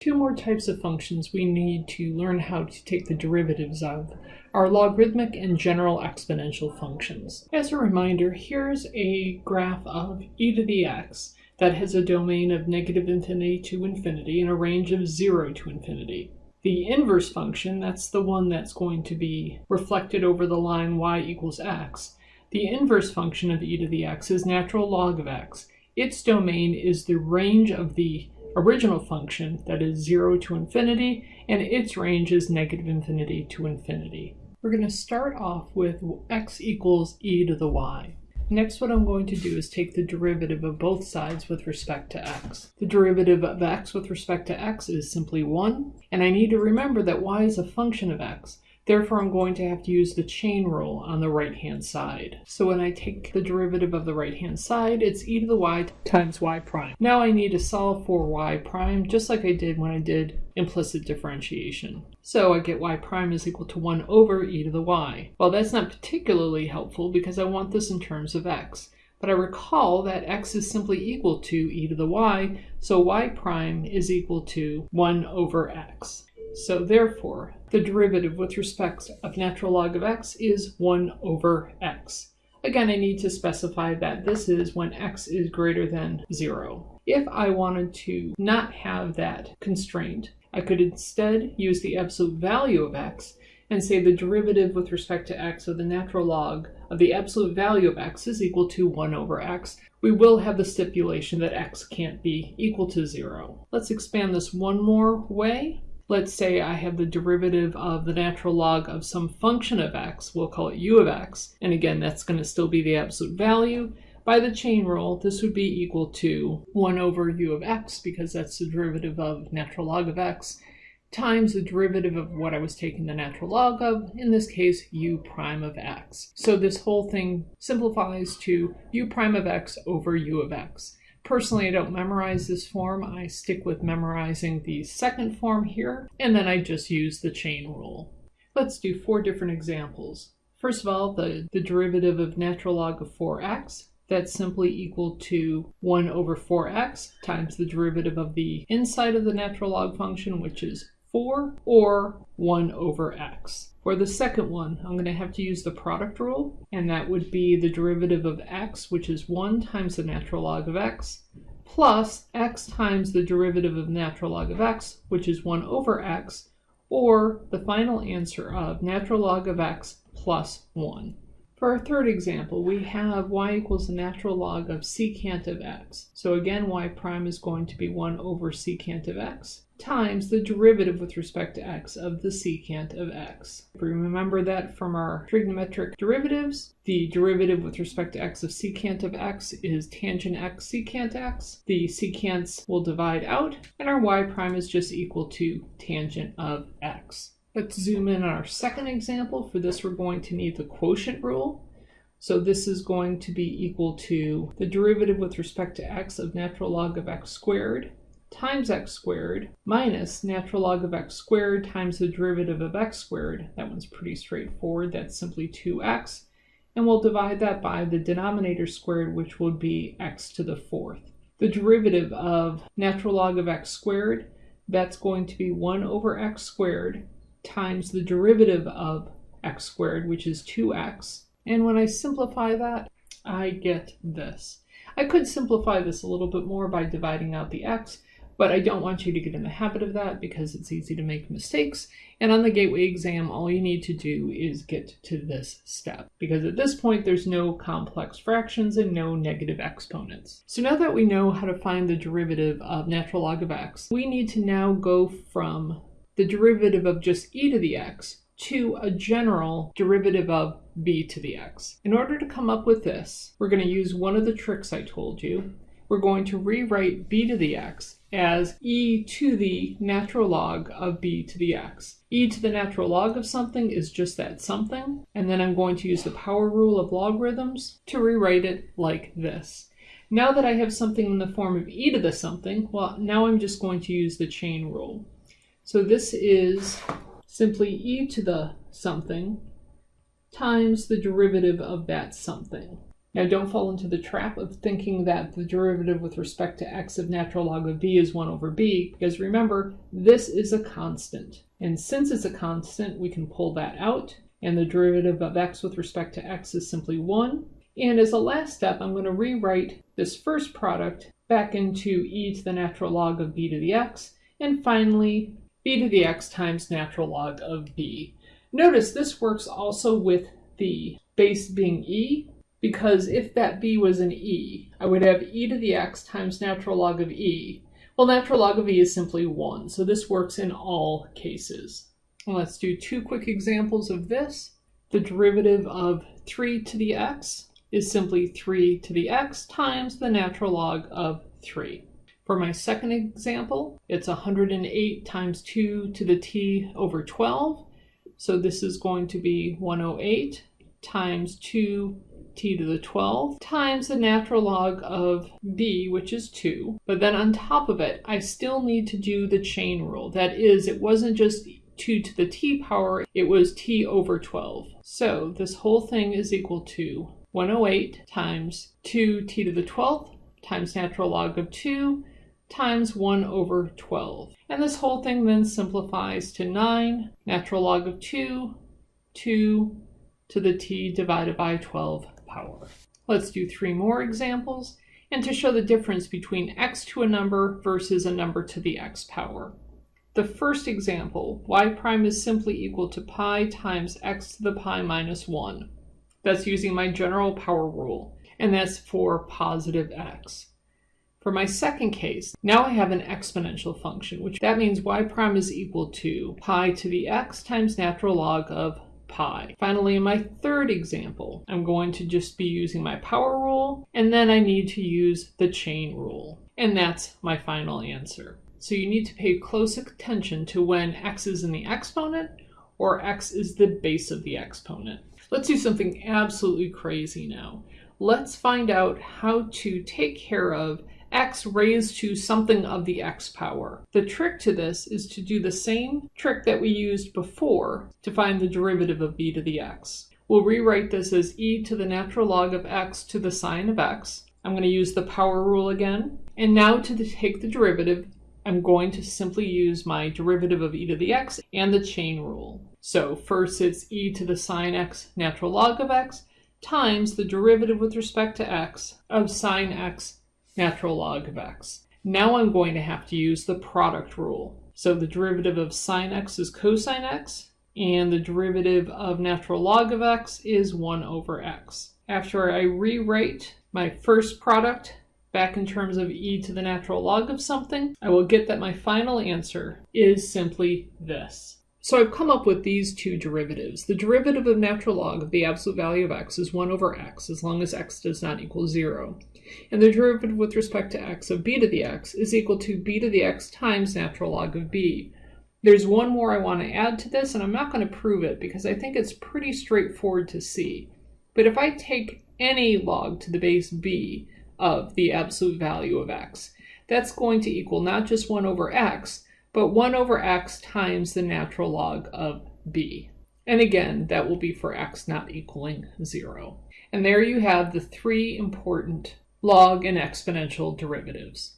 Two more types of functions we need to learn how to take the derivatives of are logarithmic and general exponential functions. As a reminder, here's a graph of e to the x that has a domain of negative infinity to infinity and a range of 0 to infinity. The inverse function, that's the one that's going to be reflected over the line y equals x. The inverse function of e to the x is natural log of x. Its domain is the range of the original function that is 0 to infinity, and its range is negative infinity to infinity. We're going to start off with x equals e to the y. Next what I'm going to do is take the derivative of both sides with respect to x. The derivative of x with respect to x is simply 1, and I need to remember that y is a function of x, Therefore, I'm going to have to use the chain rule on the right-hand side. So when I take the derivative of the right-hand side, it's e to the y times y prime. Now I need to solve for y prime, just like I did when I did implicit differentiation. So I get y prime is equal to 1 over e to the y. Well, that's not particularly helpful because I want this in terms of x. But I recall that x is simply equal to e to the y, so y prime is equal to 1 over x. So therefore, the derivative with respect of natural log of x is 1 over x. Again, I need to specify that this is when x is greater than 0. If I wanted to not have that constraint, I could instead use the absolute value of x and say the derivative with respect to x of the natural log of the absolute value of x is equal to 1 over x. We will have the stipulation that x can't be equal to 0. Let's expand this one more way. Let's say I have the derivative of the natural log of some function of x, we'll call it u of x, and again that's going to still be the absolute value. By the chain rule, this would be equal to 1 over u of x, because that's the derivative of natural log of x, times the derivative of what I was taking the natural log of, in this case u prime of x. So this whole thing simplifies to u prime of x over u of x. Personally, I don't memorize this form. I stick with memorizing the second form here, and then I just use the chain rule. Let's do four different examples. First of all, the, the derivative of natural log of 4x, that's simply equal to 1 over 4x times the derivative of the inside of the natural log function, which is 4, or 1 over x. For the second one, I'm going to have to use the product rule, and that would be the derivative of x, which is 1 times the natural log of x, plus x times the derivative of natural log of x, which is 1 over x, or the final answer of natural log of x plus 1. For our third example, we have y equals the natural log of secant of x. So again, y prime is going to be 1 over secant of x times the derivative with respect to x of the secant of x. If we remember that from our trigonometric derivatives, the derivative with respect to x of secant of x is tangent x secant x. The secants will divide out, and our y prime is just equal to tangent of x. Let's zoom in on our second example. For this, we're going to need the quotient rule. So this is going to be equal to the derivative with respect to x of natural log of x squared times x squared minus natural log of x squared times the derivative of x squared. That one's pretty straightforward. That's simply 2x. And we'll divide that by the denominator squared, which would be x to the fourth. The derivative of natural log of x squared, that's going to be 1 over x squared times the derivative of x squared, which is 2x. And when I simplify that, I get this. I could simplify this a little bit more by dividing out the x, but I don't want you to get in the habit of that because it's easy to make mistakes. And on the gateway exam, all you need to do is get to this step because at this point, there's no complex fractions and no negative exponents. So now that we know how to find the derivative of natural log of x, we need to now go from the derivative of just e to the x to a general derivative of b to the x. In order to come up with this, we're going to use one of the tricks I told you. We're going to rewrite b to the x as e to the natural log of b to the x. e to the natural log of something is just that something, and then I'm going to use the power rule of logarithms to rewrite it like this. Now that I have something in the form of e to the something, well, now I'm just going to use the chain rule. So this is simply e to the something times the derivative of that something. Now don't fall into the trap of thinking that the derivative with respect to x of natural log of b is 1 over b, because remember, this is a constant. And since it's a constant, we can pull that out, and the derivative of x with respect to x is simply 1. And as a last step, I'm going to rewrite this first product back into e to the natural log of b to the x, and finally b to the x times natural log of b. Notice this works also with the base being e, because if that b was an e, I would have e to the x times natural log of e. Well, natural log of e is simply 1, so this works in all cases. And let's do two quick examples of this. The derivative of 3 to the x is simply 3 to the x times the natural log of 3. For my second example, it's 108 times 2 to the t over 12. So this is going to be 108 times 2 t to the 12 times the natural log of b, which is 2. But then on top of it, I still need to do the chain rule. That is, it wasn't just 2 to the t power, it was t over 12. So this whole thing is equal to 108 times 2t to the 12th times natural log of 2 times 1 over 12. And this whole thing then simplifies to 9 natural log of 2, 2 to the t divided by 12 power. Let's do three more examples and to show the difference between x to a number versus a number to the x power. The first example, y prime is simply equal to pi times x to the pi minus 1. That's using my general power rule, and that's for positive x. For my second case, now I have an exponential function, which that means y prime is equal to pi to the x times natural log of Finally, in my third example, I'm going to just be using my power rule, and then I need to use the chain rule. And that's my final answer. So you need to pay close attention to when x is in the exponent or x is the base of the exponent. Let's do something absolutely crazy now. Let's find out how to take care of x raised to something of the x power. The trick to this is to do the same trick that we used before to find the derivative of b to the x. We'll rewrite this as e to the natural log of x to the sine of x. I'm going to use the power rule again. And now to take the derivative, I'm going to simply use my derivative of e to the x and the chain rule. So first it's e to the sine x natural log of x times the derivative with respect to x of sine x natural log of x. Now I'm going to have to use the product rule. So the derivative of sine x is cosine x, and the derivative of natural log of x is 1 over x. After I rewrite my first product back in terms of e to the natural log of something, I will get that my final answer is simply this. So I've come up with these two derivatives. The derivative of natural log of the absolute value of x is 1 over x, as long as x does not equal 0. And the derivative with respect to x of b to the x is equal to b to the x times natural log of b. There's one more I want to add to this, and I'm not going to prove it because I think it's pretty straightforward to see. But if I take any log to the base b of the absolute value of x, that's going to equal not just 1 over x, but 1 over x times the natural log of b. And again, that will be for x not equaling 0. And there you have the three important log and exponential derivatives.